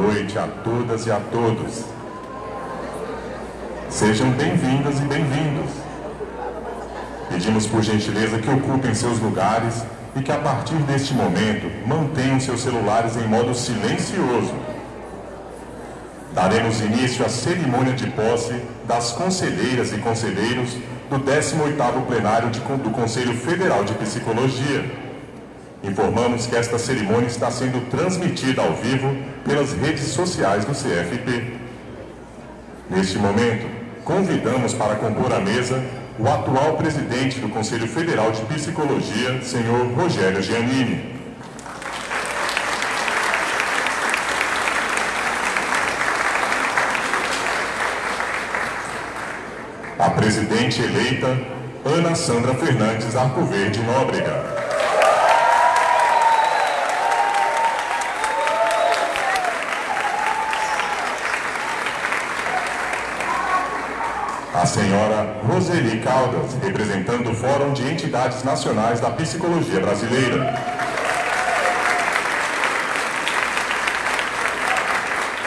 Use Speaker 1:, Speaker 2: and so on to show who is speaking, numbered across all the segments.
Speaker 1: noite a todas e a todos. Sejam bem-vindas e bem-vindos. Pedimos por gentileza que ocupem seus lugares e que a partir deste momento mantenham seus celulares em modo silencioso. Daremos início à cerimônia de posse das conselheiras e conselheiros do 18º plenário do Conselho Federal de Psicologia. Informamos que esta cerimônia está sendo transmitida ao vivo pelas redes sociais do CFP. Neste momento, convidamos para compor a mesa o atual presidente do Conselho Federal de Psicologia, senhor Rogério Giannini. A presidente eleita, Ana Sandra Fernandes Arcoverde Nóbrega. Senhora Roseli Caldas, representando o Fórum de Entidades Nacionais da Psicologia Brasileira.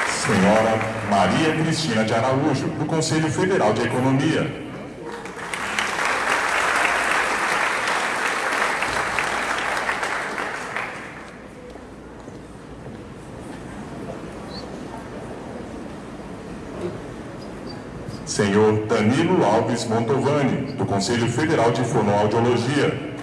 Speaker 1: Senhora Maria Cristina de Araújo, do Conselho Federal de Economia. Senhor Danilo Alves Montovani, do Conselho Federal de Fonoaudiologia.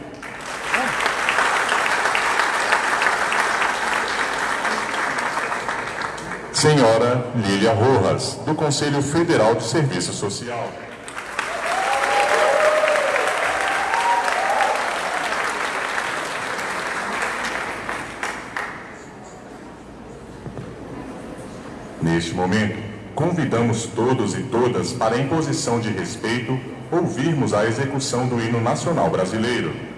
Speaker 1: Senhora Lília Rojas, do Conselho Federal de Serviço Social. Neste momento, Convidamos todos e todas para, em posição de respeito, ouvirmos a execução do hino nacional brasileiro.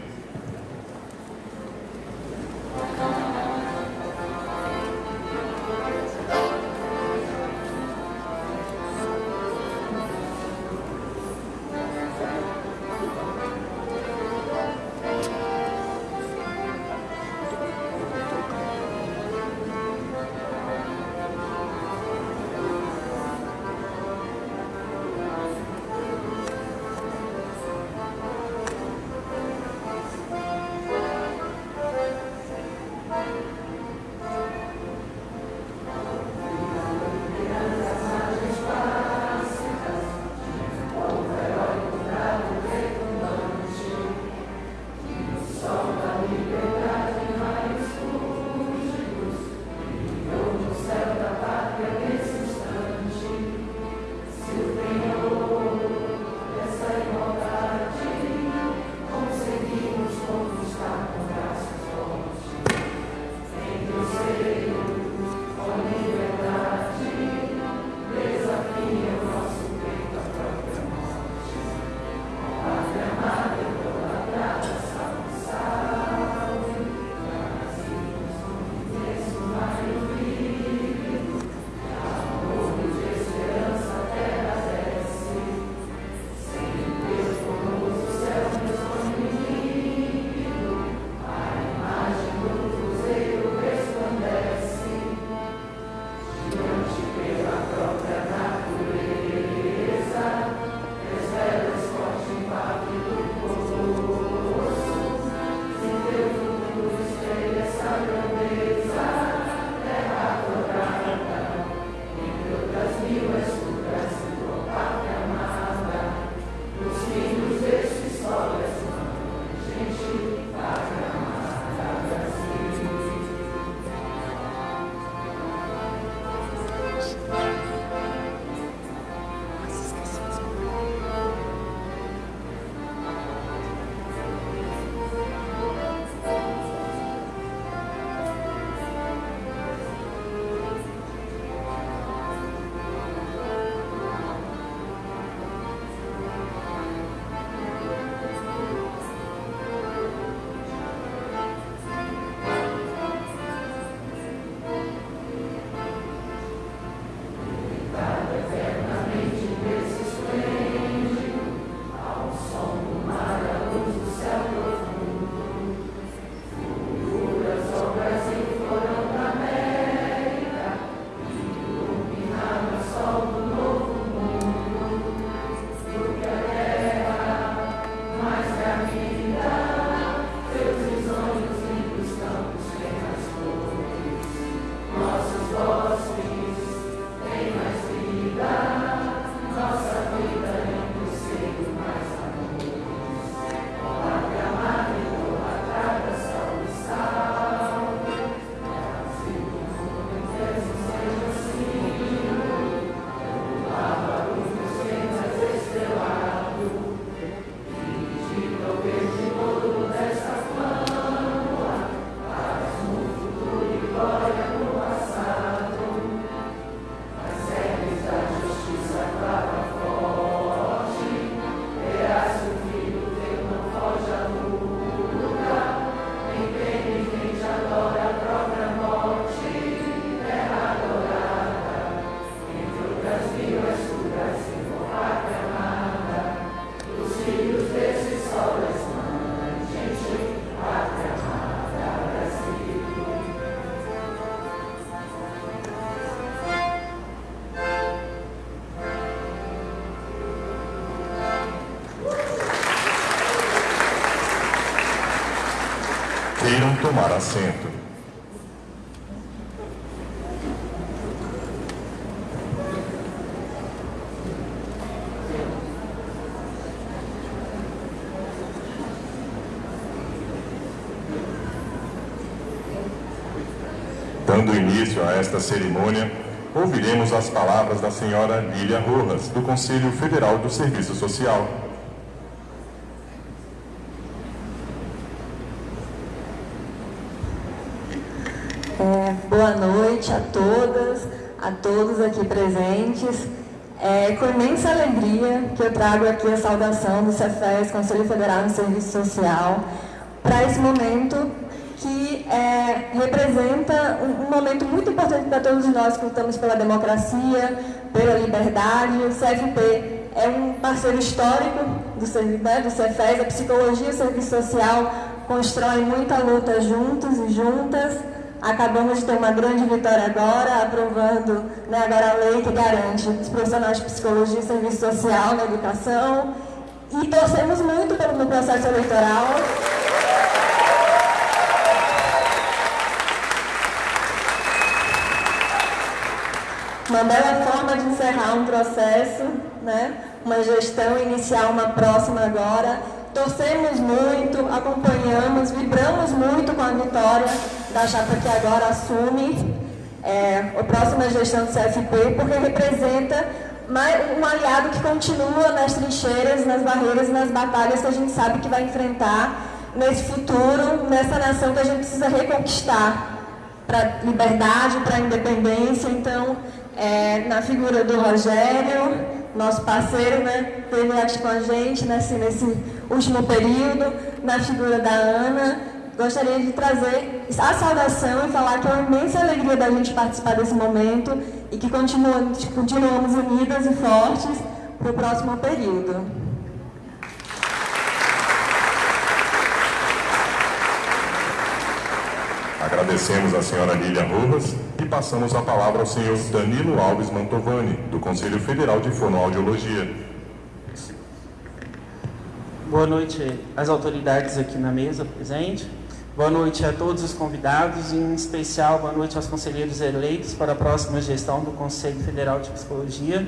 Speaker 1: Tomar assento. Dando início a esta cerimônia, ouviremos as palavras da senhora Lília Rojas, do Conselho Federal do Serviço Social.
Speaker 2: É, boa noite a todas, a todos aqui presentes. É com imensa alegria que eu trago aqui a saudação do CEFES, Conselho Federal do Serviço Social, para esse momento que é, representa um, um, momento muito importante para todos nós que lutamos pela democracia, pela liberdade. O CFP é um parceiro histórico do, né, do Cefes, a psicologia e o serviço social constroem muita luta juntos e juntas. Acabamos de ter uma grande vitória agora, aprovando né, agora a lei que garante os profissionais de psicologia e serviço social na educação. E torcemos muito pelo processo eleitoral. uma bela forma de encerrar um processo, né? uma gestão, iniciar uma próxima agora. Torcemos muito, acompanhamos, vibramos muito com a vitória da chapa que agora assume é, a próxima gestão do CFP, porque representa um aliado que continua nas trincheiras, nas barreiras nas batalhas que a gente sabe que vai enfrentar nesse futuro, nessa nação que a gente precisa reconquistar para liberdade, para independência. Então, é, na figura do Rogério, nosso parceiro, né, teve aqui com a gente nesse, nesse último período, na figura da Ana. Gostaria de trazer a saudação e falar que é uma imensa alegria da gente participar desse momento e que continuamos, continuamos unidas e fortes para o próximo período.
Speaker 1: Agradecemos a senhora Lília Rojas e passamos a palavra ao senhor Danilo Alves Mantovani, do Conselho Federal de Fonoaudiologia.
Speaker 3: Boa noite às autoridades aqui na mesa presente. Boa noite a todos os convidados, em especial boa noite aos conselheiros eleitos para a próxima gestão do Conselho Federal de Psicologia.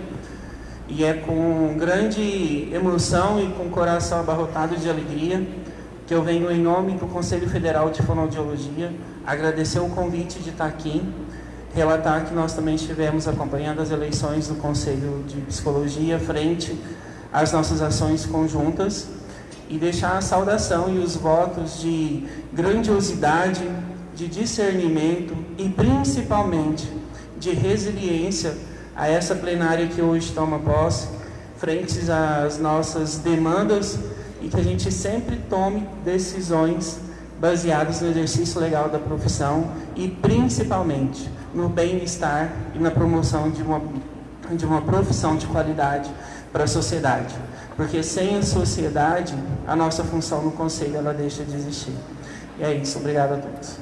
Speaker 3: E é com grande emoção e com coração abarrotado de alegria que eu venho em nome do Conselho Federal de Fonoaudiologia agradecer o convite de estar aqui, relatar que nós também estivemos acompanhando as eleições do Conselho de Psicologia frente às nossas ações conjuntas e deixar a saudação e os votos de grandiosidade, de discernimento e principalmente de resiliência a essa plenária que hoje toma posse, frente às nossas demandas e que a gente sempre tome decisões baseadas no exercício legal da profissão e principalmente no bem-estar e na promoção de uma, de uma profissão de qualidade para a sociedade. Porque sem a sociedade, a nossa função no Conselho ela deixa de existir. E é isso. Obrigado a todos.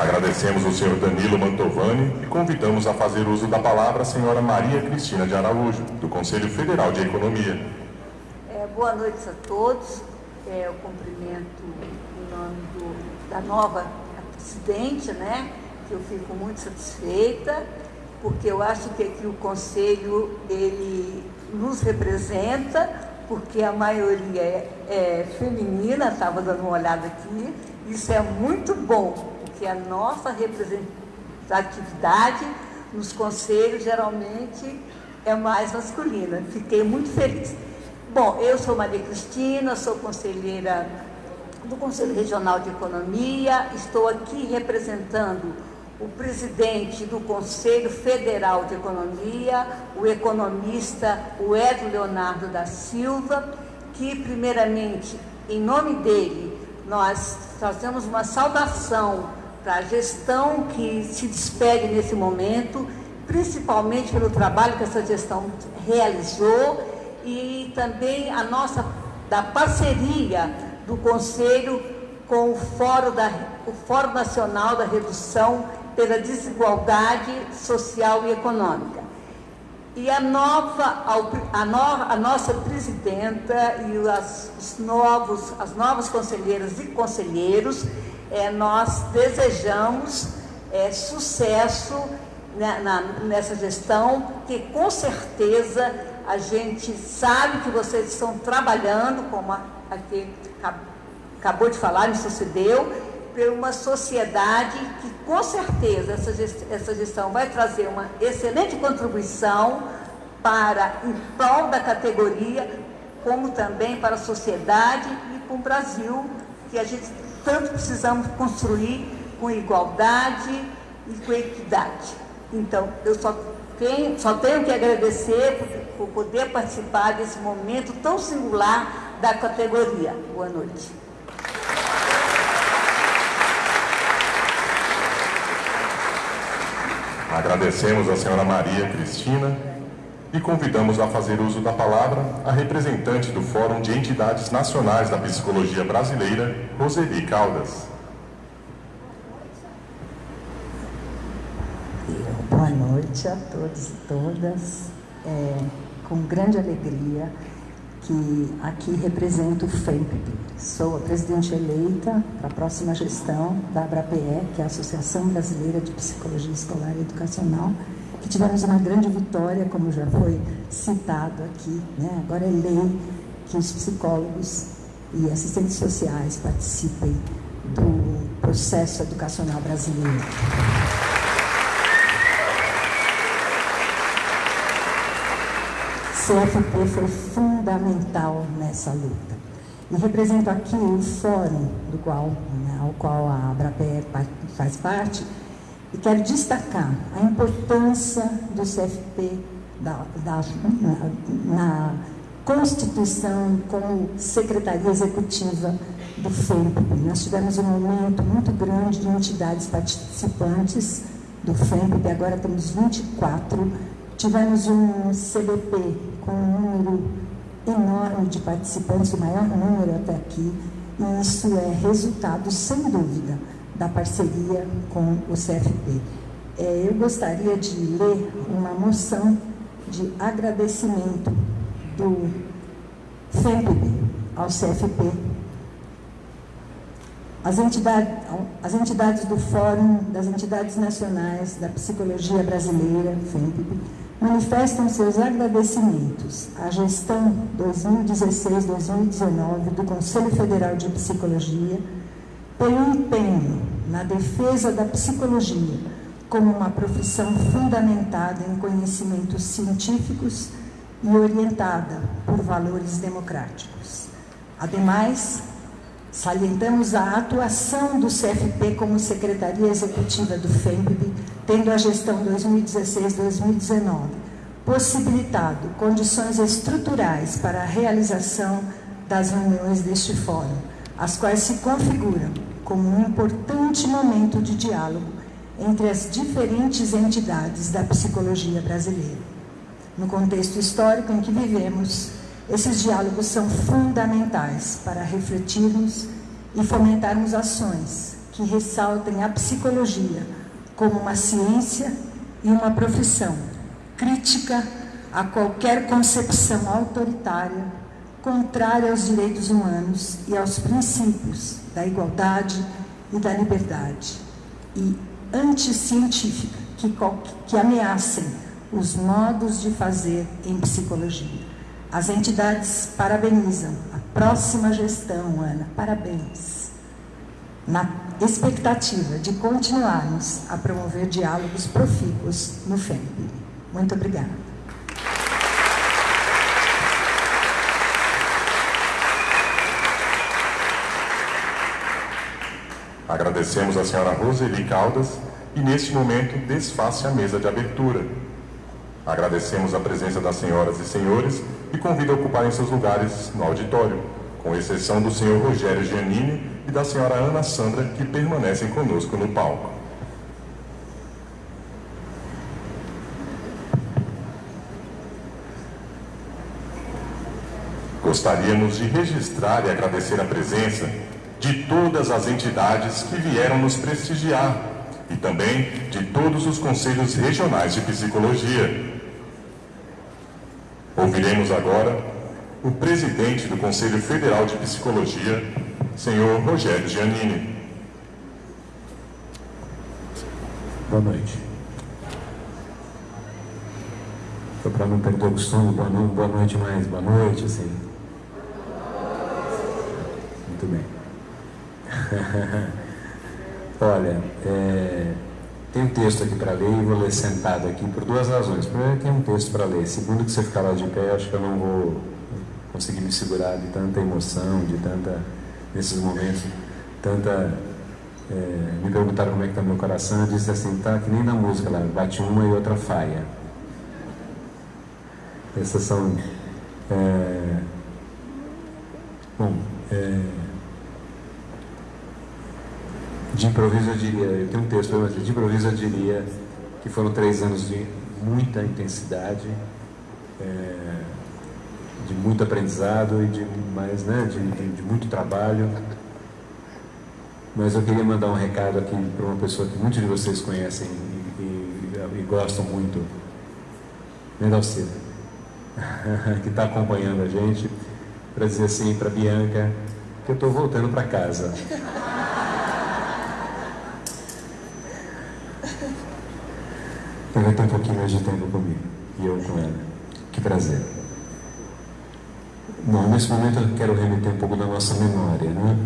Speaker 1: Agradecemos o senhor Danilo Mantovani e convidamos a fazer uso da palavra a senhora Maria Cristina de Araújo, do Conselho Federal de Economia.
Speaker 4: É, boa noite a todos. É, eu cumprimento da nova presidente, né? Que eu fico muito satisfeita, porque eu acho que aqui o Conselho ele nos representa, porque a maioria é, é feminina, estava dando uma olhada aqui, isso é muito bom, porque a nossa representatividade nos conselhos geralmente é mais masculina. Fiquei muito feliz. Bom, eu sou Maria Cristina, sou conselheira do Conselho Regional de Economia, estou aqui representando o presidente do Conselho Federal de Economia, o economista o Edson Leonardo da Silva, que primeiramente, em nome dele, nós fazemos uma saudação para a gestão que se despede nesse momento, principalmente pelo trabalho que essa gestão realizou e também a nossa da parceria do Conselho com o Fórum, da, o Fórum Nacional da Redução pela Desigualdade Social e Econômica. E a nova, a, no, a nossa presidenta e as, os novos, as novas conselheiras e conselheiros, é, nós desejamos é, sucesso né, na, nessa gestão, porque com certeza a gente sabe que vocês estão trabalhando, como aqui acabou de falar, me sucedeu, por uma sociedade que com certeza essa gestão, essa gestão vai trazer uma excelente contribuição para em prol da categoria, como também para a sociedade e para o Brasil, que a gente tanto precisamos construir com igualdade e com equidade. Então, eu só tenho, só tenho que agradecer por, por poder participar desse momento tão singular da categoria. Boa noite.
Speaker 1: Agradecemos a senhora Maria Cristina e convidamos a fazer uso da palavra a representante do Fórum de Entidades Nacionais da Psicologia Brasileira, Roseli Caldas.
Speaker 5: Boa noite a todos e todas. É, com grande alegria que aqui represento o FEMP. Sou a presidente eleita para a próxima gestão da ABRAPE, que é a Associação Brasileira de Psicologia Escolar e Educacional, que tivemos uma grande vitória, como já foi citado aqui. Né? Agora é lei que os psicólogos e assistentes sociais participem do processo educacional brasileiro. CFP foi fundamental nessa luta. E represento aqui o fórum do qual, né, ao qual a Abrape faz parte e quero destacar a importância do CFP da, da, na, na Constituição como Secretaria Executiva do FEMP. Nós tivemos um aumento muito grande de entidades participantes do FEMP, agora temos 24. Tivemos um CBP com um número enorme de participantes, o maior número até aqui, e isso é resultado, sem dúvida, da parceria com o CFP. É, eu gostaria de ler uma moção de agradecimento do FEMPB ao CFP. As entidades, as entidades do Fórum das Entidades Nacionais da Psicologia Brasileira, FEMPB, manifestam seus agradecimentos à gestão 2016-2019 do Conselho Federal de Psicologia pelo empenho na defesa da psicologia como uma profissão fundamentada em conhecimentos científicos e orientada por valores democráticos. Ademais, salientamos a atuação do CFP como Secretaria Executiva do FEMPB tendo a gestão 2016-2019 possibilitado condições estruturais para a realização das reuniões deste fórum, as quais se configuram como um importante momento de diálogo entre as diferentes entidades da psicologia brasileira. No contexto histórico em que vivemos, esses diálogos são fundamentais para refletirmos e fomentarmos ações que ressaltem a psicologia como uma ciência e uma profissão crítica a qualquer concepção autoritária contrária aos direitos humanos e aos princípios da igualdade e da liberdade e anticientífica que, que ameacem os modos de fazer em psicologia. As entidades parabenizam a próxima gestão, Ana. Parabéns. Na expectativa de continuarmos a promover diálogos profícuos no FEMP. Muito obrigada.
Speaker 1: Agradecemos a senhora Roseli Caldas e, neste momento, desface a mesa de abertura. Agradecemos a presença das senhoras e senhores e convido a ocuparem seus lugares no auditório, com exceção do senhor Rogério Giannini e da senhora Ana Sandra, que permanecem conosco no palco. Gostaríamos de registrar e agradecer a presença de todas as entidades que vieram nos prestigiar e também de todos os conselhos regionais de psicologia. Ouviremos agora o presidente do Conselho Federal de Psicologia, senhor Rogério Giannini.
Speaker 6: Boa noite. Foi para não perder o costume, boa noite, boa noite mais, boa noite, assim. Muito bem. Olha, é, tem um texto aqui para ler e vou ler sentado aqui por duas razões. Primeiro, tem um texto para ler. Segundo, que você ficar lá de pé, acho que eu não vou conseguir me segurar de tanta emoção, de tanta, nesses momentos, tanta. É, me perguntaram como é que está meu coração, eu disse assim, tá que nem na música lá, bate uma e outra faia. Essas são. É, bom, é, de improviso eu diria, eu tenho um texto, mas de improviso eu diria que foram três anos de muita intensidade, é, de muito aprendizado e de, mais, né, de, de, de, muito trabalho. Mas eu queria mandar um recado aqui para uma pessoa que muitos de vocês conhecem e, e, e gostam muito, Mendalceira, que está acompanhando a gente, para dizer assim para Bianca que eu estou voltando para casa. Vai ter um pouquinho tempo comigo e eu com ela. Que prazer. Bom, nesse momento eu quero remeter um pouco da nossa memória, né?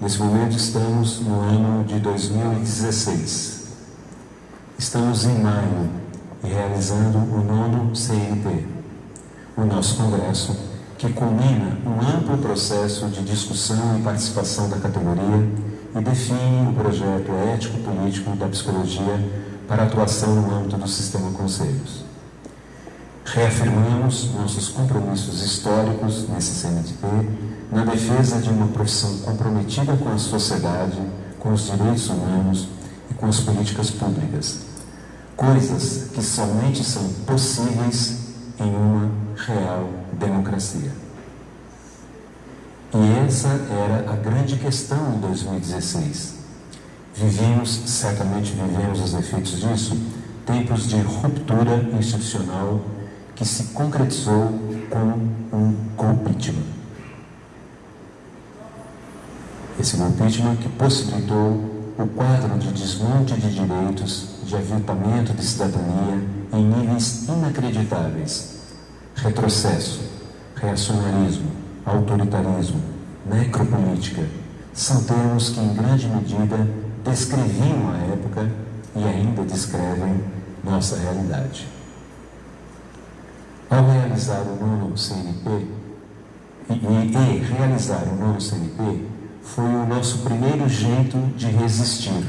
Speaker 6: Nesse momento estamos no ano de 2016. Estamos em maio e realizando o nono CNP, o nosso congresso, que culmina um amplo processo de discussão e participação da categoria e define o projeto ético-político da psicologia para atuação no âmbito do sistema conselhos. Reafirmamos nossos compromissos históricos nesse CNTP na defesa de uma profissão comprometida com a sociedade, com os direitos humanos e com as políticas públicas, coisas que somente são possíveis em uma real democracia. E essa era a grande questão em 2016 Vivemos, certamente vivemos os efeitos disso, tempos de ruptura institucional que se concretizou com um golpitman. Esse golpitman que possibilitou o quadro de desmonte de direitos, de aviltamento de cidadania em níveis inacreditáveis. Retrocesso, reacionarismo, autoritarismo, necropolítica são termos que, em grande medida, descreviam a época e ainda descrevem nossa realidade. Ao realizar o nono CNP, e, e, realizar o nono CNP foi o nosso primeiro jeito de resistir.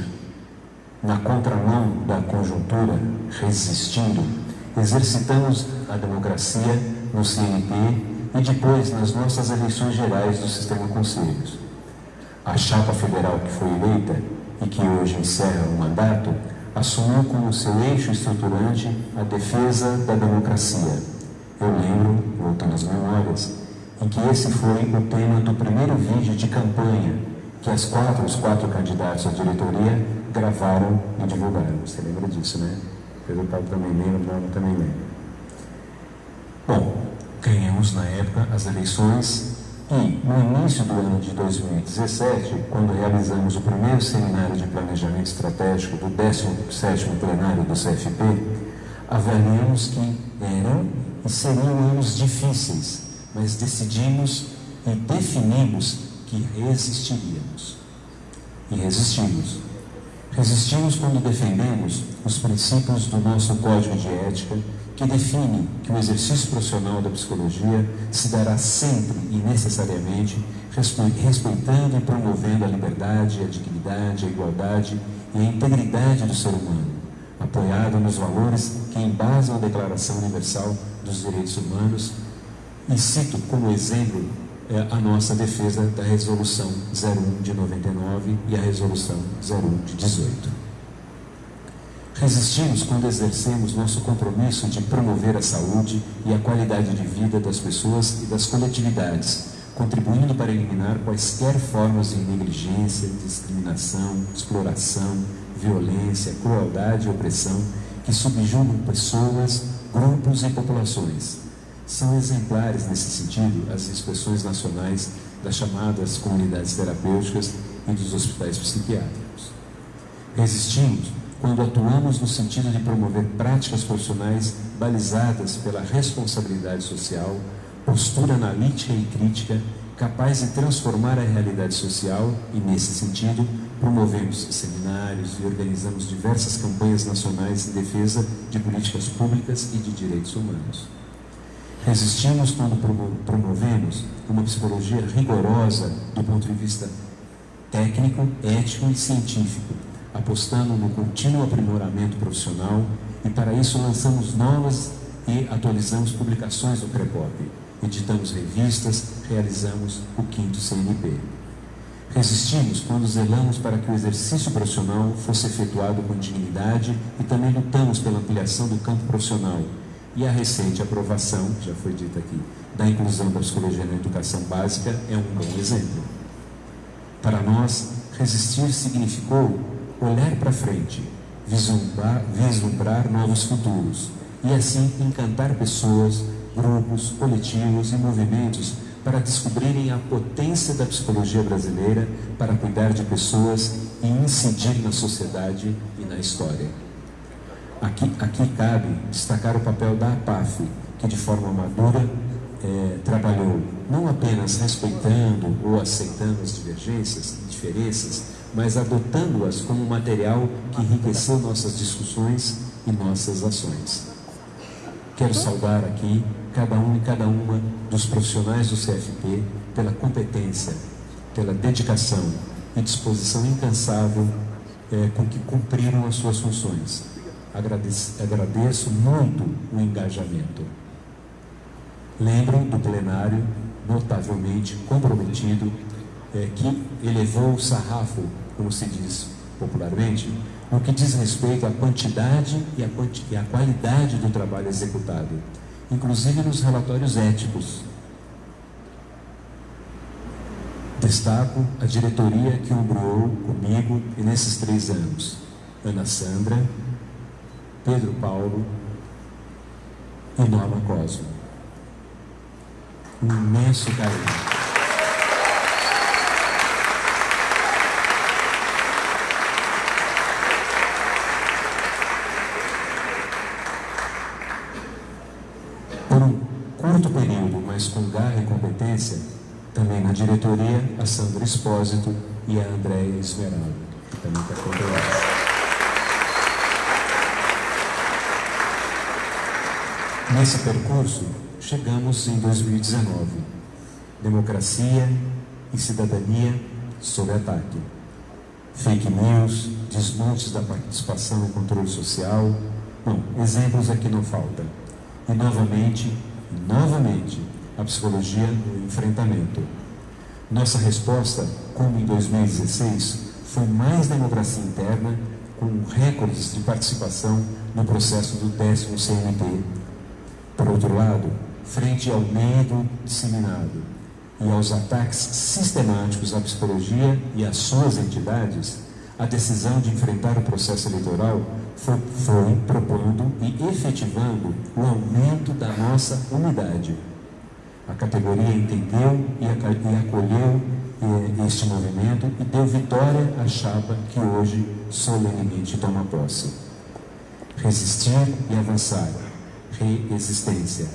Speaker 6: Na contramão da conjuntura, resistindo, exercitamos a democracia no CNP e depois nas nossas eleições gerais do sistema conselhos. A chapa federal que foi eleita e que hoje encerra o mandato, assumiu como seu eixo estruturante a defesa da democracia. Eu lembro, voltando às memórias, em que esse foi o tema do primeiro vídeo de campanha que as quatro, os quatro candidatos à diretoria gravaram e divulgaram. Você lembra disso, né? Pedro Paulo também lembra, Bruno também lembra. Bom, ganhamos na época as eleições e, no início do ano de 2017, quando realizamos o primeiro seminário de planejamento estratégico do 17º plenário do CFP, avaliamos que eram e seriam anos difíceis, mas decidimos e definimos que resistiríamos. E resistimos. Resistimos quando defendemos os princípios do nosso Código de Ética que define que o exercício profissional da psicologia se dará sempre e necessariamente respeitando e promovendo a liberdade, a dignidade, a igualdade e a integridade do ser humano, apoiado nos valores que embasam a Declaração Universal dos Direitos Humanos e cito como exemplo é, a nossa defesa da Resolução 01 de 99 e a Resolução 01 de 18. Resistimos quando exercemos nosso compromisso de promover a saúde e a qualidade de vida das pessoas e das coletividades, contribuindo para eliminar quaisquer formas de negligência, discriminação, exploração, violência, crueldade e opressão que subjugam pessoas, grupos e populações. São exemplares nesse sentido as inspeções nacionais das chamadas comunidades terapêuticas e dos hospitais psiquiátricos. Resistimos quando atuamos no sentido de promover práticas profissionais balizadas pela responsabilidade social, postura analítica e crítica capaz de transformar a realidade social e, nesse sentido, promovemos seminários e organizamos diversas campanhas nacionais em defesa de políticas públicas e de direitos humanos. Resistimos quando promovemos uma psicologia rigorosa do ponto de vista técnico, ético e científico, apostando no contínuo aprimoramento profissional e para isso lançamos novas e atualizamos publicações do CREPOP, editamos revistas, realizamos o quinto CNP. Resistimos quando zelamos para que o exercício profissional fosse efetuado com dignidade e também lutamos pela ampliação do campo profissional. E a recente aprovação, já foi dita aqui, da inclusão da psicologia na educação básica é um bom exemplo. Para nós, resistir significou olhar para frente, vislumbrar, vislumbrar novos futuros e assim encantar pessoas, grupos, coletivos e movimentos para descobrirem a potência da psicologia brasileira para cuidar de pessoas e incidir na sociedade e na história. Aqui, aqui cabe destacar o papel da APAF, que de forma madura é, trabalhou não apenas respeitando ou aceitando as divergências diferenças, mas adotando-as como material que enriqueceu nossas discussões e nossas ações. Quero saudar aqui cada um e cada uma dos profissionais do CFP pela competência, pela dedicação e disposição incansável é, com que cumpriram as suas funções. Agradeço, agradeço muito o engajamento. Lembro do plenário notavelmente comprometido é, que elevou o sarrafo, como se diz popularmente, no que diz respeito à quantidade e à, quanti e à qualidade do trabalho executado inclusive nos relatórios éticos. Destaco a diretoria que ombreou comigo nesses três anos: Ana Sandra, Pedro Paulo e Norma Cosmo. Um imenso carinho. curto período, mas com garra competência, também na diretoria, a Sandra Espósito e a Andréia Esmeralda, que também está controlada. Nesse percurso, chegamos em 2019. Democracia e cidadania sob ataque. Fake news, desmontes da participação e controle social. Bom, exemplos aqui não faltam. E novamente, novamente a psicologia no enfrentamento. Nossa resposta, como em 2016, foi mais democracia interna, com recordes de participação no processo do décimo CNP. Por outro lado, frente ao medo disseminado e aos ataques sistemáticos à psicologia e às suas entidades, a decisão de enfrentar o processo eleitoral foi, foi propondo e efetivando o aumento da nossa unidade. A categoria entendeu e acolheu eh, este movimento e deu vitória à chapa que hoje solenemente toma posse. Resistir e avançar. Resistência.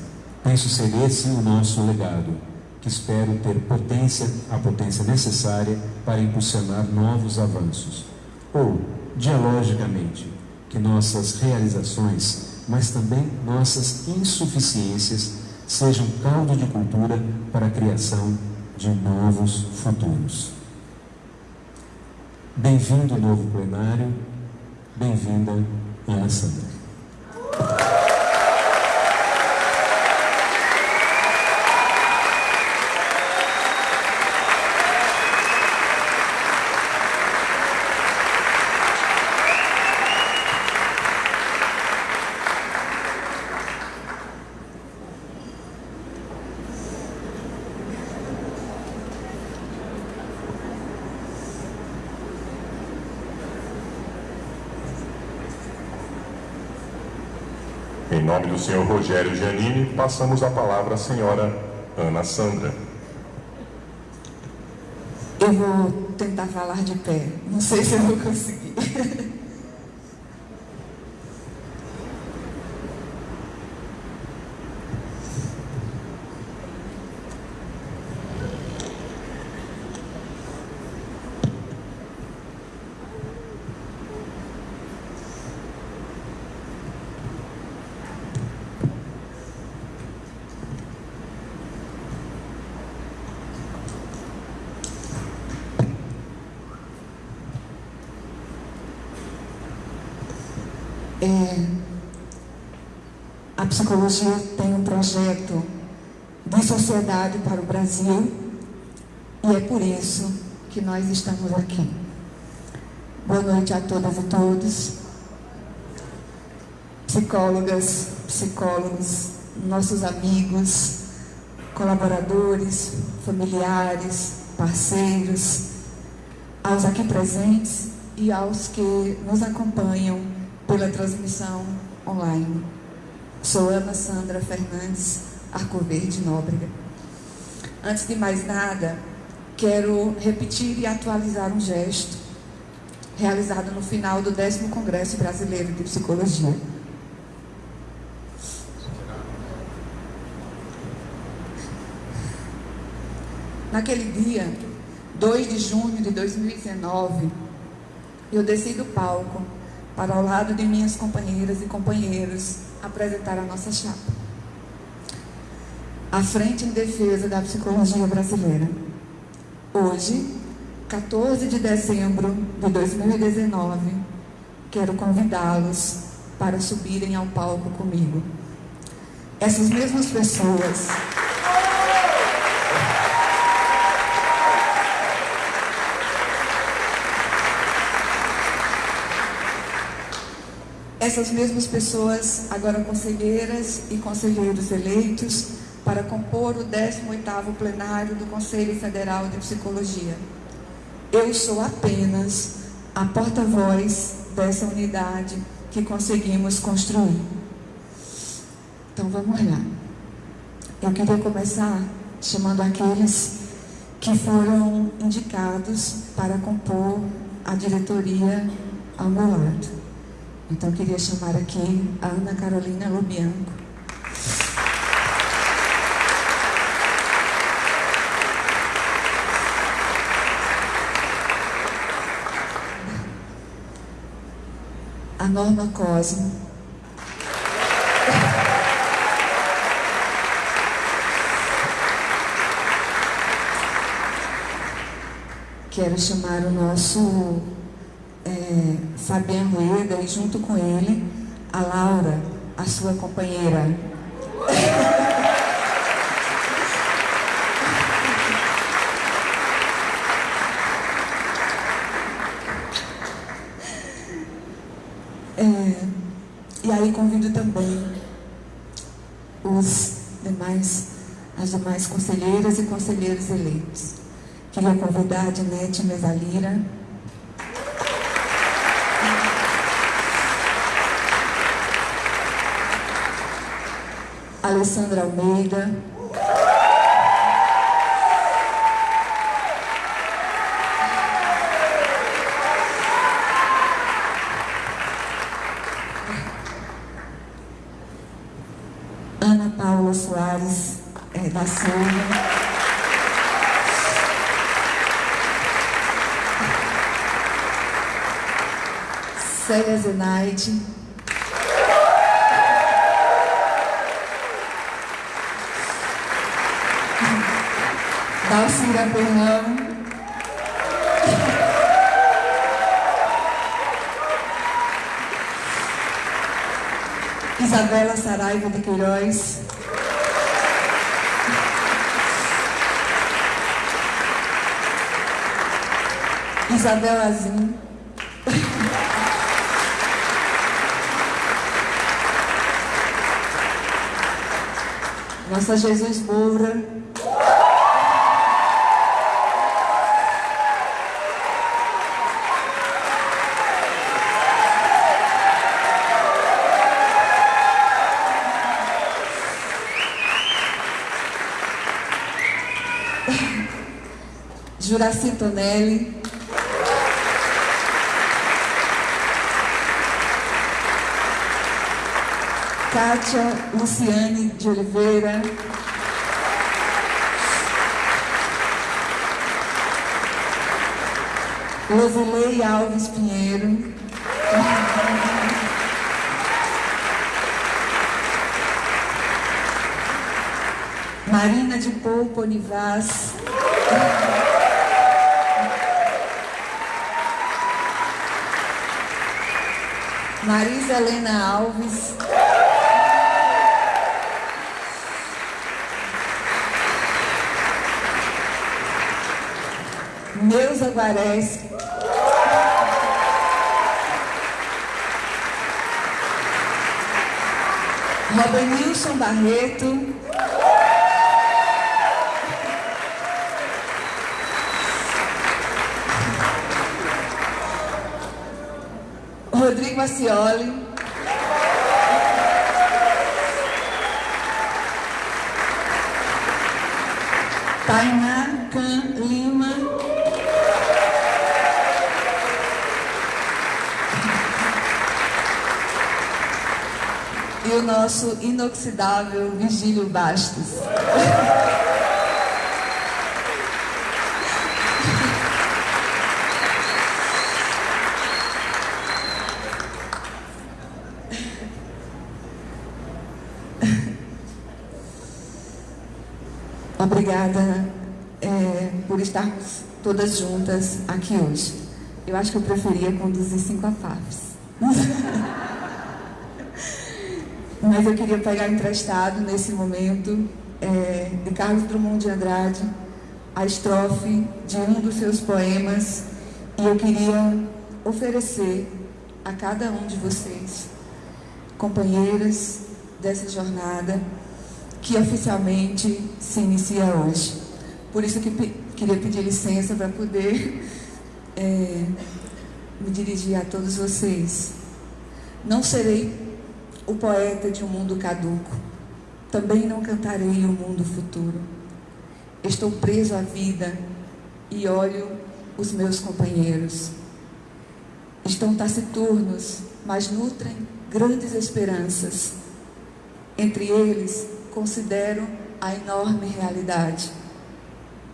Speaker 6: Penso ser esse o nosso legado, que espero ter potência, a potência necessária para impulsionar novos avanços. Ou, dialogicamente, que nossas realizações, mas também nossas insuficiências, sejam caldo de cultura para a criação de novos futuros. Bem-vindo novo plenário, bem-vinda, Ana
Speaker 1: Em nome do senhor Rogério Giannini, passamos a palavra à senhora Ana Sandra.
Speaker 7: Eu vou tentar falar de pé. Não sei se eu vou conseguir. É, a psicologia tem um projeto de sociedade para o Brasil e é por isso que nós estamos aqui. Boa noite a todas e todos, psicólogas, psicólogos, nossos amigos, colaboradores, familiares, parceiros, aos aqui presentes e aos que nos acompanham pela transmissão online. Sou Ana Sandra Fernandes Arcoverde Nóbrega. Antes de mais nada, quero repetir e atualizar um gesto realizado no final do 10 Congresso Brasileiro de Psicologia. Naquele dia, 2 de junho de 2019, eu desci do palco para ao lado de minhas companheiras e companheiros apresentar a nossa chapa. A Frente em Defesa da Psicologia Brasileira. Hoje, 14 de dezembro de 2019, quero convidá-los para subirem ao palco comigo. Essas mesmas pessoas essas mesmas pessoas, agora conselheiras e conselheiros eleitos, para compor o 18º plenário do Conselho Federal de Psicologia. Eu sou apenas a porta-voz dessa unidade que conseguimos construir. Então vamos lá. Eu queria começar chamando aqueles que foram indicados para compor a diretoria ao meu lado. Então, queria chamar aqui a Ana Carolina Lobianco. A Norma Cosmo. Quero chamar o nosso Fabiano Rueda e junto com ele a Laura, a sua companheira. É, e aí convido também os demais, as demais conselheiras e conselheiros eleitos. Queria convidar a Dinete Mesalira, Alessandra Almeida. Ana Paula Soares é, da Silva. Célia Zenaide. Pernão. Isabela Saraiva de Queiroz. Isabel Azim. Nossa Jesus Moura. Juraci Tonelli, Kátia Luciane de Oliveira, Rosilei Alves Pinheiro, Marina de Poupo Onivaz, Marisa Helena Alves, Neuza Guarés, Robenilson Barreto, Acioli, Tainá Can Lima, e o nosso inoxidável Vigílio Bastos. Obrigada é, por estarmos todas juntas aqui hoje. Eu acho que eu preferia conduzir cinco afafes. Mas eu queria pegar emprestado nesse momento é, de Carlos Drummond de Andrade a estrofe de um dos seus poemas e eu queria oferecer a cada um de vocês, companheiras dessa jornada, que oficialmente se inicia hoje. Por isso que queria pedir licença para poder é, me dirigir a todos vocês. Não serei o poeta de um mundo caduco. Também não cantarei o mundo futuro. Estou preso à vida e olho os meus companheiros. Estão taciturnos, mas nutrem grandes esperanças. Entre eles, considero a enorme realidade.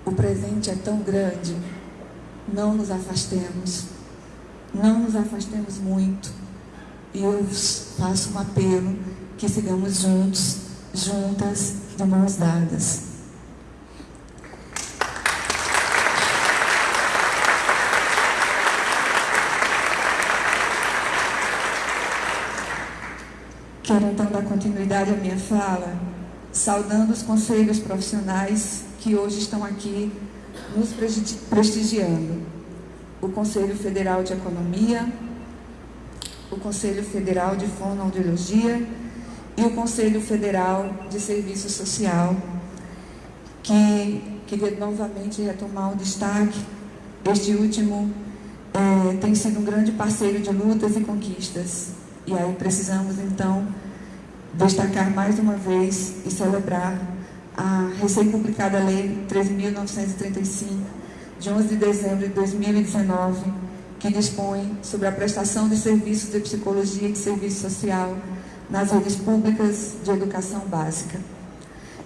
Speaker 7: O presente é tão grande, não nos afastemos. Não nos afastemos muito e eu faço um apelo que sigamos juntos, juntas, de mãos dadas. Quero então dar continuidade à minha fala, saudando os conselhos profissionais que hoje estão aqui nos prestigiando. O Conselho Federal de Economia, o Conselho Federal de Fonoaudiologia e o Conselho Federal de Serviço Social, que queria novamente retomar o destaque. Este último é, tem sido um grande parceiro de lutas e conquistas. E aí precisamos, então, destacar mais uma vez e celebrar a recém-publicada Lei 13.935, de 11 de dezembro de 2019, que dispõe sobre a prestação de serviços de psicologia e de serviço social nas redes públicas de educação básica.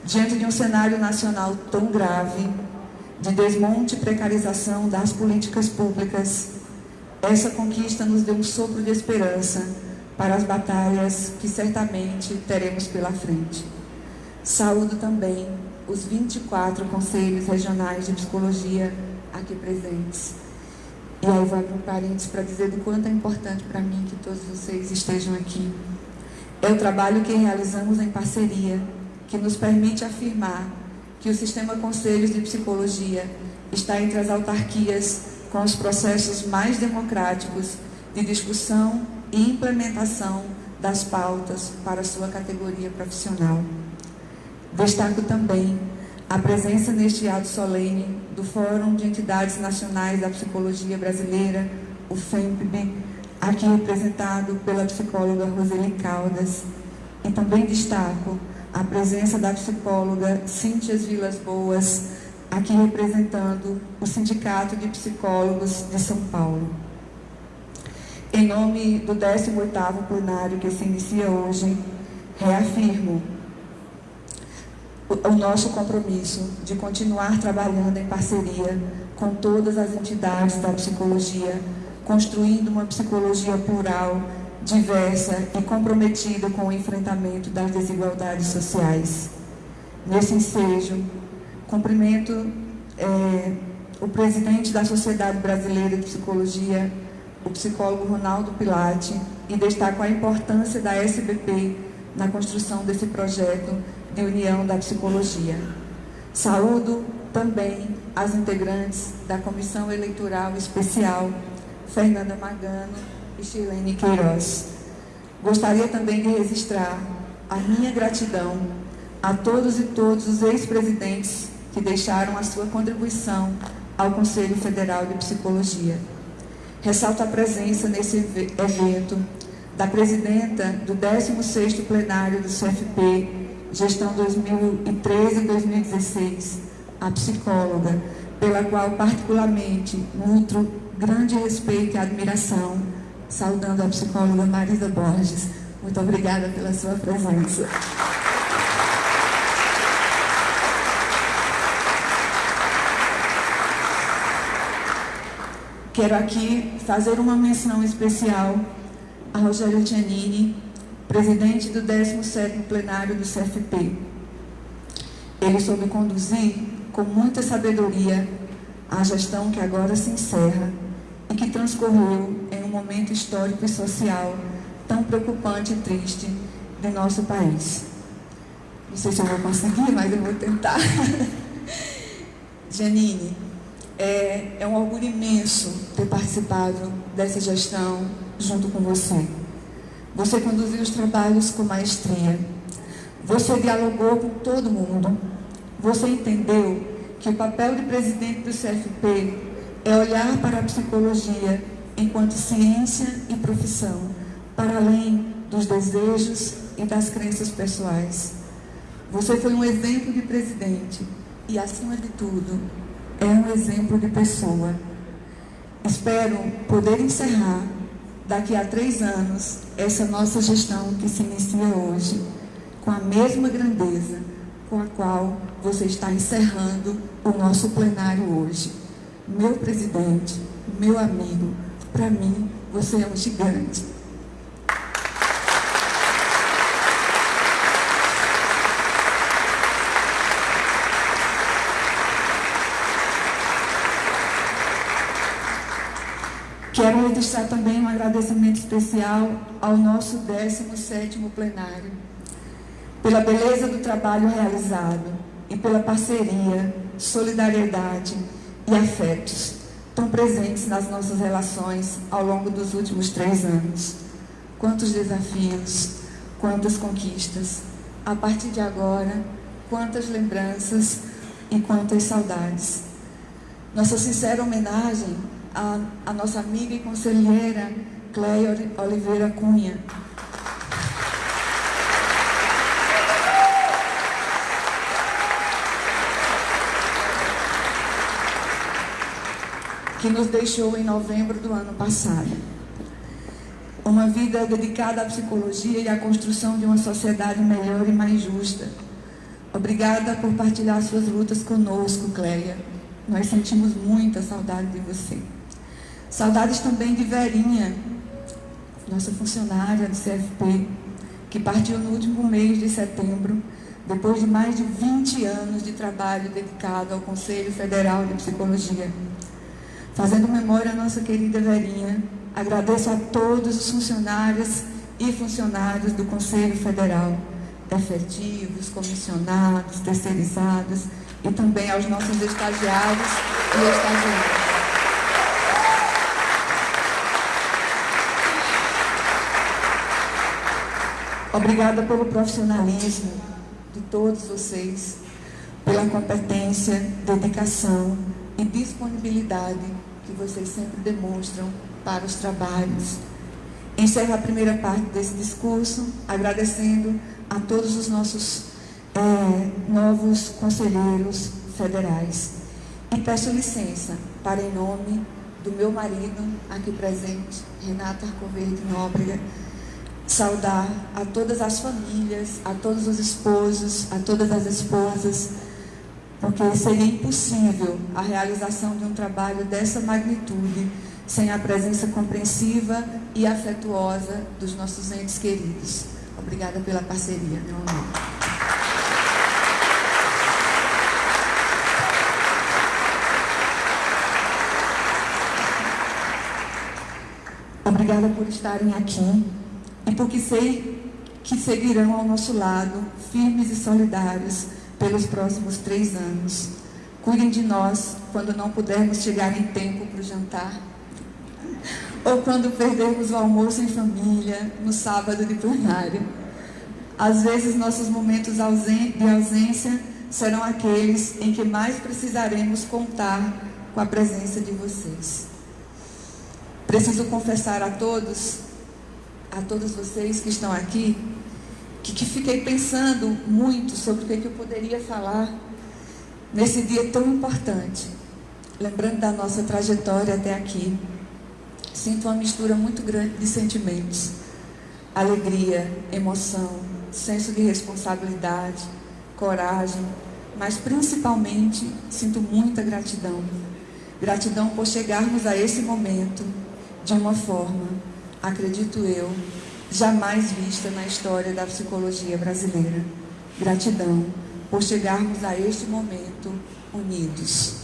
Speaker 7: Diante de um cenário nacional tão grave, de desmonte e precarização das políticas públicas, essa conquista nos deu um sopro de esperança para as batalhas que certamente teremos pela frente. Saúdo também os 24 conselhos regionais de psicologia aqui presentes e aí vou abrir um parênteses para dizer do quanto é importante para mim que todos vocês estejam aqui. É o trabalho que realizamos em parceria, que nos permite afirmar que o Sistema Conselhos de Psicologia está entre as autarquias com os processos mais democráticos de discussão e implementação das pautas para sua categoria profissional. Destaco também a presença neste ato solene do Fórum de Entidades Nacionais da Psicologia Brasileira, o FEMPB, aqui representado pela psicóloga Roseli Caldas. E também destaco a presença da psicóloga Cíntia Vilas Boas, aqui representando o Sindicato de Psicólogos de São Paulo. Em nome do 18º plenário que se inicia hoje, reafirmo o nosso compromisso de continuar trabalhando em parceria com todas as entidades da psicologia, construindo uma psicologia plural, diversa e comprometida com o enfrentamento das desigualdades sociais. Nesse ensejo, cumprimento é, o presidente da Sociedade Brasileira de Psicologia, o psicólogo Ronaldo Pilate, e destaco a importância da SBP na construção desse projeto de união da psicologia. Saúdo também as integrantes da Comissão Eleitoral Especial, Fernanda Magano e Chilene Queiroz. Gostaria também de registrar a minha gratidão a todos e todos os ex-presidentes que deixaram a sua contribuição ao Conselho Federal de Psicologia. Ressalto a presença nesse evento da presidenta do 16º plenário do CFP, gestão 2013-2016, a psicóloga, pela qual particularmente nutro grande respeito e admiração, saudando a psicóloga Marisa Borges. Muito obrigada pela sua presença. Quero aqui fazer uma menção especial a Rogério Giannini, presidente do 17º plenário do CFP. Ele soube conduzir com muita sabedoria a gestão que agora se encerra e que transcorreu em um momento histórico e social tão preocupante e triste de nosso país. Não sei se eu vou conseguir, mas eu vou tentar. Janine, é, é um orgulho imenso ter participado dessa gestão junto com você. Você conduziu os trabalhos com maestria. Você dialogou com todo mundo. Você entendeu que o papel de presidente do CFP é olhar para a psicologia enquanto ciência e profissão, para além dos desejos e das crenças pessoais. Você foi um exemplo de presidente e, acima de tudo, é um exemplo de pessoa. Espero poder encerrar daqui a três anos essa nossa gestão que se inicia hoje com a mesma grandeza com a qual você está encerrando o nosso plenário hoje. Meu presidente, meu amigo, para mim você é um gigante. Quero registrar também um agradecimento especial ao nosso 17º plenário, pela beleza do trabalho realizado e pela parceria, solidariedade e afetos tão presentes nas nossas relações ao longo dos últimos três anos. Quantos desafios, quantas conquistas. A partir de agora, quantas lembranças e quantas saudades. Nossa sincera homenagem a, a nossa amiga e conselheira Cleia Oliveira Cunha. Que nos deixou em novembro do ano passado. Uma vida dedicada à psicologia e à construção de uma sociedade melhor e mais justa. Obrigada por partilhar suas lutas conosco, Cleia. Nós sentimos muita saudade de você. Saudades também de Verinha, nossa funcionária do CFP, que partiu no último mês de setembro, depois de mais de 20 anos de trabalho dedicado ao Conselho Federal de Psicologia. Fazendo memória à nossa querida Verinha, agradeço a todos os funcionários e funcionários do Conselho Federal, efetivos, comissionados, terceirizados e também aos nossos estagiários e estagiárias. Obrigada pelo profissionalismo de todos vocês, pela competência, dedicação e disponibilidade que vocês sempre demonstram para os trabalhos. Encerro a primeira parte desse discurso agradecendo a todos os nossos é, novos conselheiros federais. E peço licença para, em nome do meu marido, aqui presente, Renato Arcoverde Nóbrega, saudar a todas as famílias, a todos os esposos, a todas as esposas, porque seria impossível a realização de um trabalho dessa magnitude sem a presença compreensiva e afetuosa dos nossos entes queridos. Obrigada pela parceria, meu amor. Obrigada por estarem aqui e porque sei que seguirão ao nosso lado, firmes e solidários, pelos próximos três anos. Cuidem de nós quando não pudermos chegar em tempo para o jantar. Ou quando perdermos o almoço em família, no sábado de plenário. Às vezes, nossos momentos de ausência serão aqueles em que mais precisaremos contar com a presença de vocês. Preciso confessar a todos, a todos vocês que estão aqui, que, que fiquei pensando muito sobre o que, que eu poderia falar nesse dia tão importante. Lembrando da nossa trajetória até aqui, sinto uma mistura muito grande de sentimentos: alegria, emoção, senso de responsabilidade, coragem, mas principalmente sinto muita gratidão. Gratidão por chegarmos a esse momento de uma forma, acredito eu, jamais vista na história da psicologia brasileira. Gratidão por chegarmos a este momento unidos.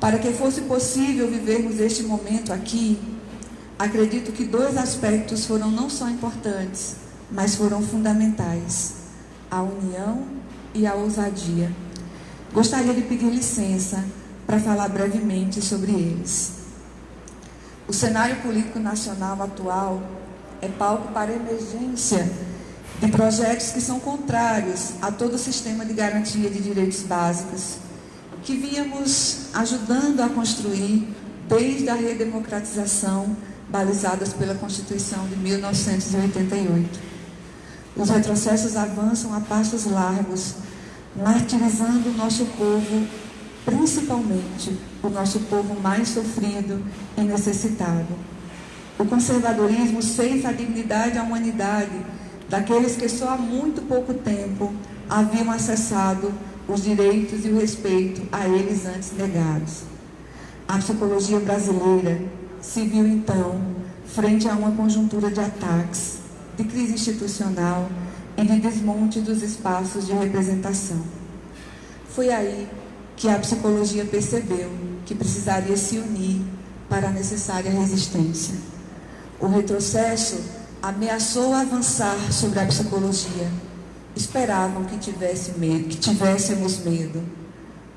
Speaker 7: Para que fosse possível vivermos este momento aqui, acredito que dois aspectos foram não só importantes, mas foram fundamentais: a união e a ousadia. Gostaria de pedir licença para falar brevemente sobre eles. O cenário político nacional atual é palco para emergência de projetos que são contrários a todo o sistema de garantia de direitos básicos que vínhamos ajudando a construir desde a redemocratização balizadas pela Constituição de 1988. Os retrocessos avançam a passos largos, martirizando o nosso povo, principalmente o nosso povo mais sofrido e necessitado. O conservadorismo ceifa a dignidade à humanidade daqueles que só há muito pouco tempo haviam acessado os direitos e o respeito a eles antes negados. A psicologia brasileira se viu então frente a uma conjuntura de ataques, de crise institucional e de desmonte dos espaços de representação. Foi aí que a psicologia percebeu que precisaria se unir para a necessária resistência. O retrocesso ameaçou avançar sobre a psicologia. Esperavam que, tivesse medo, que tivéssemos medo,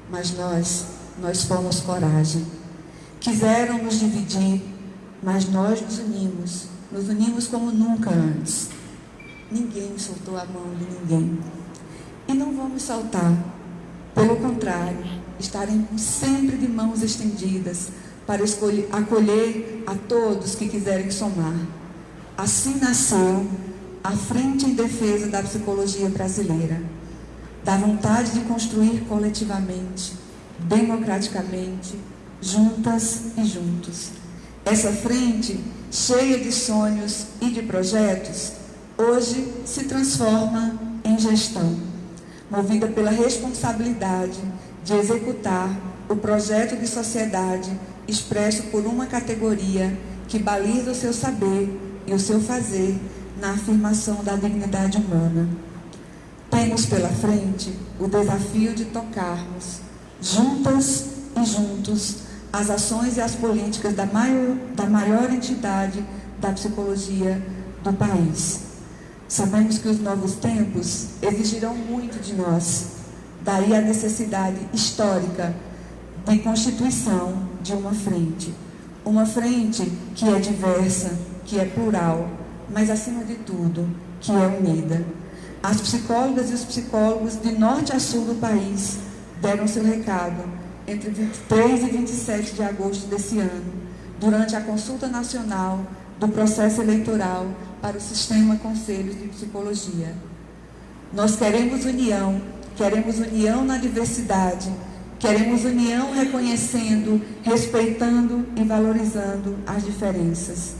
Speaker 7: mas nós, nós fomos coragem. Quiseram nos dividir, mas nós nos unimos, nos unimos como nunca antes. Ninguém soltou a mão de ninguém. E não vamos saltar. Pelo contrário, estaremos sempre de mãos estendidas para escolher, acolher a todos que quiserem somar. Assim nasceu a Frente em Defesa da Psicologia Brasileira, da vontade de construir coletivamente, democraticamente, juntas e juntos. Essa frente, cheia de sonhos e de projetos, hoje se transforma em gestão, movida pela responsabilidade de executar o projeto de sociedade expresso por uma categoria que baliza o seu saber e o seu fazer na afirmação da dignidade humana. Temos pela frente o desafio de tocarmos, juntas e juntos, as ações e as políticas da maior, da maior entidade da psicologia do país. Sabemos que os novos tempos exigirão muito de nós, daí a necessidade histórica de constituição de uma frente. Uma frente que é diversa, que é plural, mas acima de tudo, que é unida. As psicólogas e os psicólogos de norte a sul do país deram seu recado entre 23 e 27 de agosto desse ano, durante a consulta nacional do processo eleitoral para o sistema Conselhos de Psicologia. Nós queremos união, queremos união na diversidade Queremos união reconhecendo, respeitando e valorizando as diferenças.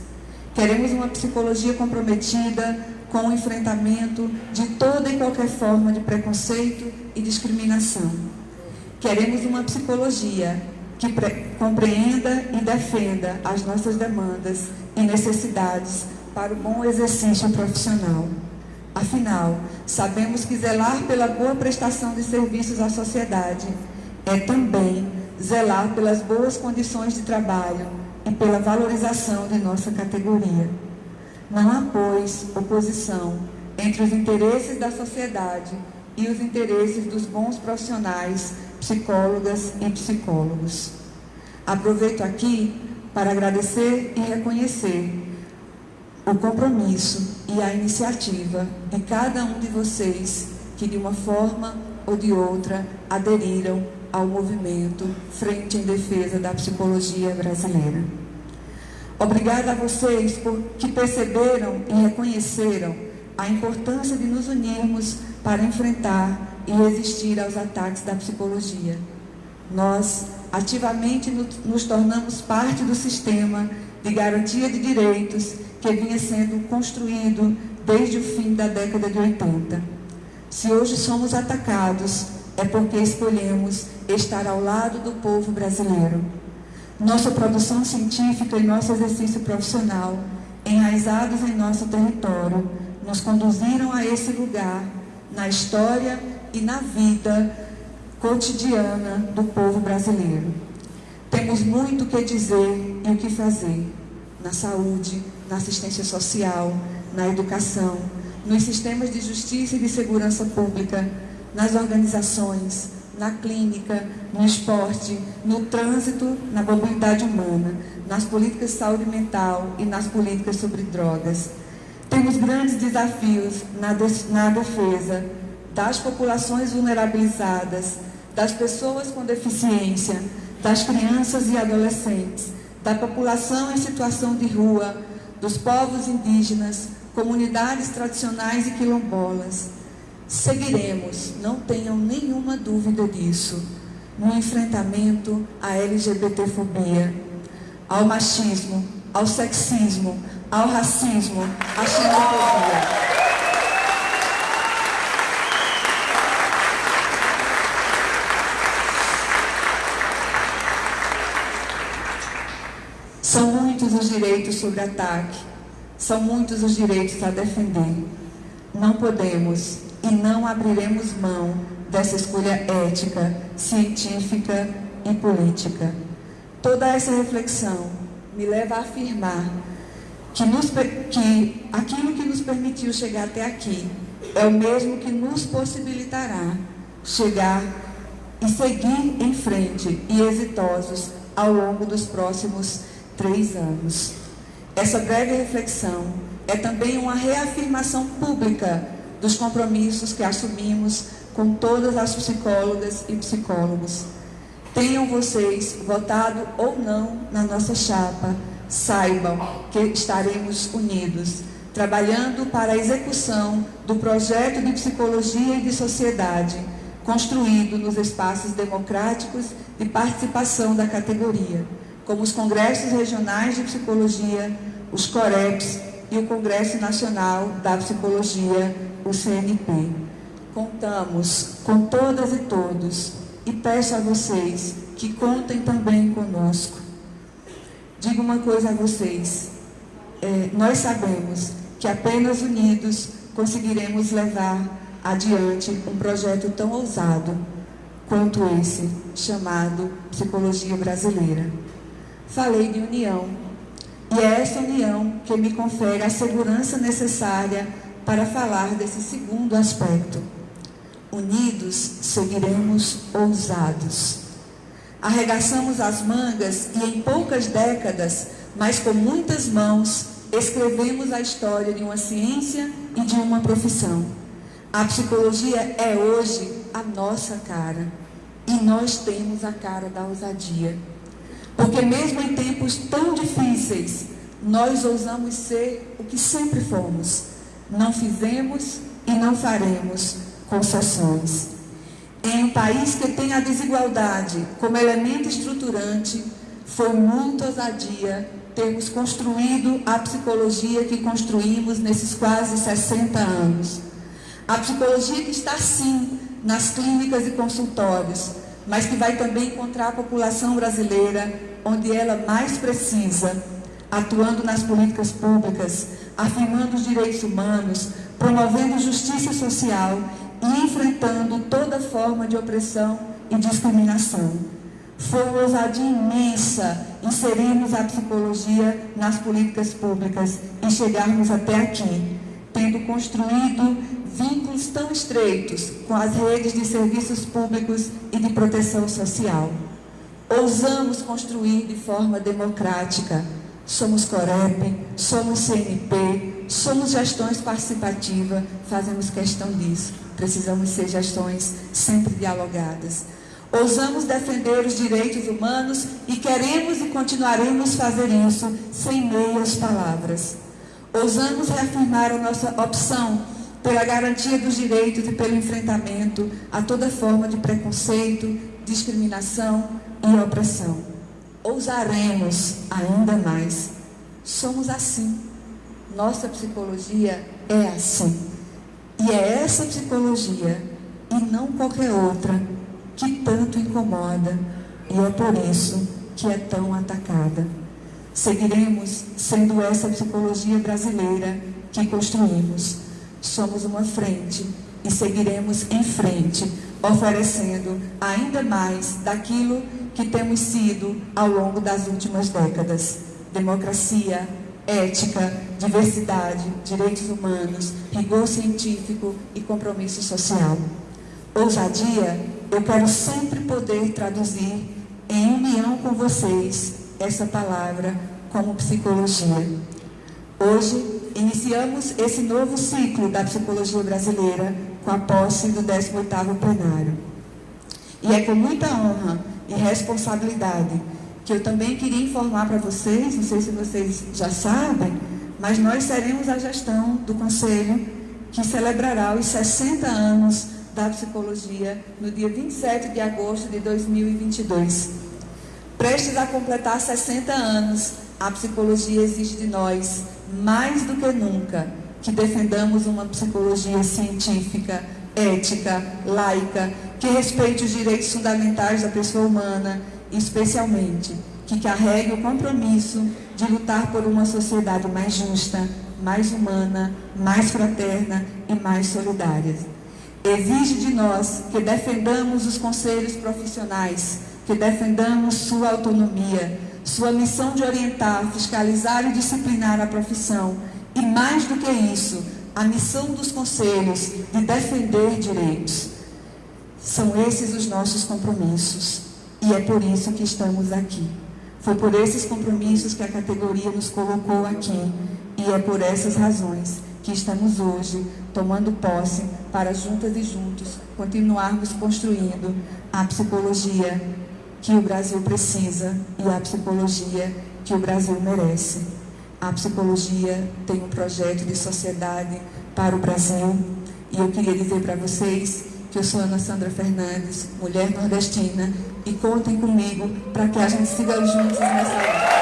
Speaker 7: Queremos uma psicologia comprometida com o enfrentamento de toda e qualquer forma de preconceito e discriminação. Queremos uma psicologia que compreenda e defenda as nossas demandas e necessidades para o bom exercício profissional. Afinal, sabemos que zelar pela boa prestação de serviços à sociedade é também zelar pelas boas condições de trabalho e pela valorização de nossa categoria. Não há, pois, oposição entre os interesses da sociedade e os interesses dos bons profissionais, psicólogas e psicólogos. Aproveito aqui para agradecer e reconhecer o compromisso e a iniciativa de cada um de vocês que, de uma forma ou de outra, aderiram ao movimento Frente em Defesa da Psicologia Brasileira. Obrigada a vocês por que perceberam e reconheceram a importância de nos unirmos para enfrentar e resistir aos ataques da psicologia. Nós ativamente nos tornamos parte do sistema de garantia de direitos que vinha sendo construído desde o fim da década de 80. Se hoje somos atacados, é porque escolhemos estar ao lado do povo brasileiro nossa produção científica e nosso exercício profissional, enraizados em nosso território, nos conduziram a esse lugar na história e na vida cotidiana do povo brasileiro. Temos muito o que dizer e o que fazer na saúde, na assistência social, na educação, nos sistemas de justiça e de segurança pública, nas organizações, na clínica, no esporte, no trânsito, na mobilidade humana, nas políticas de saúde mental e nas políticas sobre drogas. Temos grandes desafios na, na defesa das populações vulnerabilizadas, das pessoas com deficiência, das crianças e adolescentes, da população em situação de rua, dos povos indígenas, comunidades tradicionais e quilombolas Seguiremos, não tenham nenhuma dúvida disso, no enfrentamento à LGBTfobia, ao machismo, ao sexismo, ao racismo, à xenofobia. São muitos os direitos sobre ataque, são muitos os direitos a defender. Não podemos e não abriremos mão dessa escolha ética, científica e política. Toda essa reflexão me leva a afirmar que, nos, que aquilo que nos permitiu chegar até aqui é o mesmo que nos possibilitará chegar e seguir em frente e exitosos ao longo dos próximos três anos. Essa breve reflexão é também uma reafirmação pública dos compromissos que assumimos com todas as psicólogas e psicólogos. Tenham vocês votado ou não na nossa chapa, saibam que estaremos unidos, trabalhando para a execução do projeto de psicologia e de sociedade, construído nos espaços democráticos de participação da categoria, como os congressos regionais de psicologia, os COREPs e o Congresso Nacional da Psicologia o CNP. Contamos com todas e todos e peço a vocês que contem também conosco. Digo uma coisa a vocês: é, nós sabemos que apenas unidos conseguiremos levar adiante um projeto tão ousado quanto esse, chamado Psicologia Brasileira. Falei de união, e é essa união que me confere a segurança necessária para falar desse segundo aspecto. Unidos seguiremos ousados. Arregaçamos as mangas e em poucas décadas, mas com muitas mãos, escrevemos a história de uma ciência e de uma profissão. A psicologia é hoje a nossa cara. E nós temos a cara da ousadia. Porque mesmo em tempos tão difíceis, nós ousamos ser o que sempre fomos não fizemos e não faremos concessões. Em um país que tem a desigualdade como elemento estruturante, foi muito ousadia termos construído a psicologia que construímos nesses quase 60 anos. A psicologia que está, sim, nas clínicas e consultórios, mas que vai também encontrar a população brasileira onde ela mais precisa, atuando nas políticas públicas, afirmando os direitos humanos, promovendo justiça social e enfrentando toda forma de opressão e discriminação. Foi uma ousadia imensa inserirmos a psicologia nas políticas públicas e chegarmos até aqui, tendo construído vínculos tão estreitos com as redes de serviços públicos e de proteção social. Ousamos construir de forma democrática. Somos Corep, somos CNP, somos gestões participativas, fazemos questão disso. Precisamos ser gestões sempre dialogadas. Ousamos defender os direitos humanos e queremos e continuaremos fazer isso sem meias palavras. Ousamos reafirmar a nossa opção pela garantia dos direitos e pelo enfrentamento a toda forma de preconceito, discriminação e opressão. Ousaremos ainda mais. Somos assim. Nossa psicologia é assim. E é essa psicologia, e não qualquer outra, que tanto incomoda e é por isso que é tão atacada. Seguiremos sendo essa psicologia brasileira que construímos. Somos uma frente e seguiremos em frente, oferecendo ainda mais daquilo que temos sido ao longo das últimas décadas: democracia, ética, diversidade, direitos humanos, rigor científico e compromisso social. Ousadia eu quero sempre poder traduzir em união com vocês essa palavra como psicologia. Hoje, iniciamos esse novo ciclo da psicologia brasileira com a posse do 18º plenário. E é com muita honra e responsabilidade que eu também queria informar para vocês, não sei se vocês já sabem, mas nós seremos a gestão do Conselho que celebrará os 60 anos da Psicologia no dia 27 de agosto de 2022. Prestes a completar 60 anos, a psicologia exige de nós, mais do que nunca, que defendamos uma psicologia científica, ética, laica, que respeite os direitos fundamentais da pessoa humana especialmente, que carregue o compromisso de lutar por uma sociedade mais justa, mais humana, mais fraterna e mais solidária exige de nós que defendamos os conselhos profissionais, que defendamos sua autonomia, sua missão de orientar, fiscalizar e disciplinar a profissão. E mais do que isso, a missão dos conselhos de defender direitos. São esses os nossos compromissos. E é por isso que estamos aqui. Foi por esses compromissos que a categoria nos colocou aqui. E é por essas razões que estamos hoje tomando posse para juntas e juntos continuarmos construindo a psicologia que o Brasil precisa e a psicologia que o Brasil merece. A psicologia tem um projeto de sociedade para o Brasil e eu queria dizer para vocês que eu sou Ana Sandra Fernandes, mulher nordestina, e contem comigo para que a gente siga juntos nessa luta.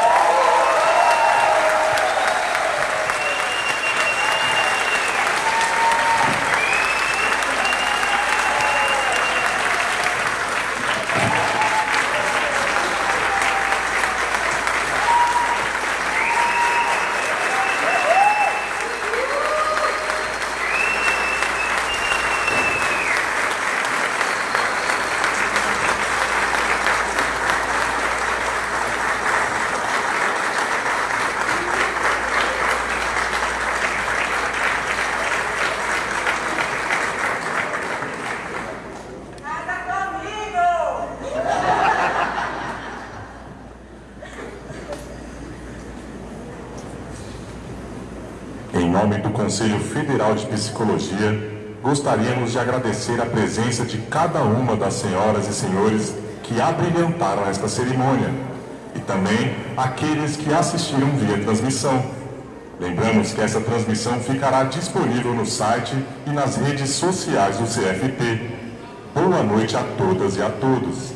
Speaker 1: Conselho Federal de Psicologia, gostaríamos de agradecer a presença de cada uma das senhoras e senhores que abrilhantaram esta cerimônia e também aqueles que assistiram via transmissão. Lembramos que essa transmissão ficará disponível no site e nas redes sociais do CFP. Boa noite a todas e a todos.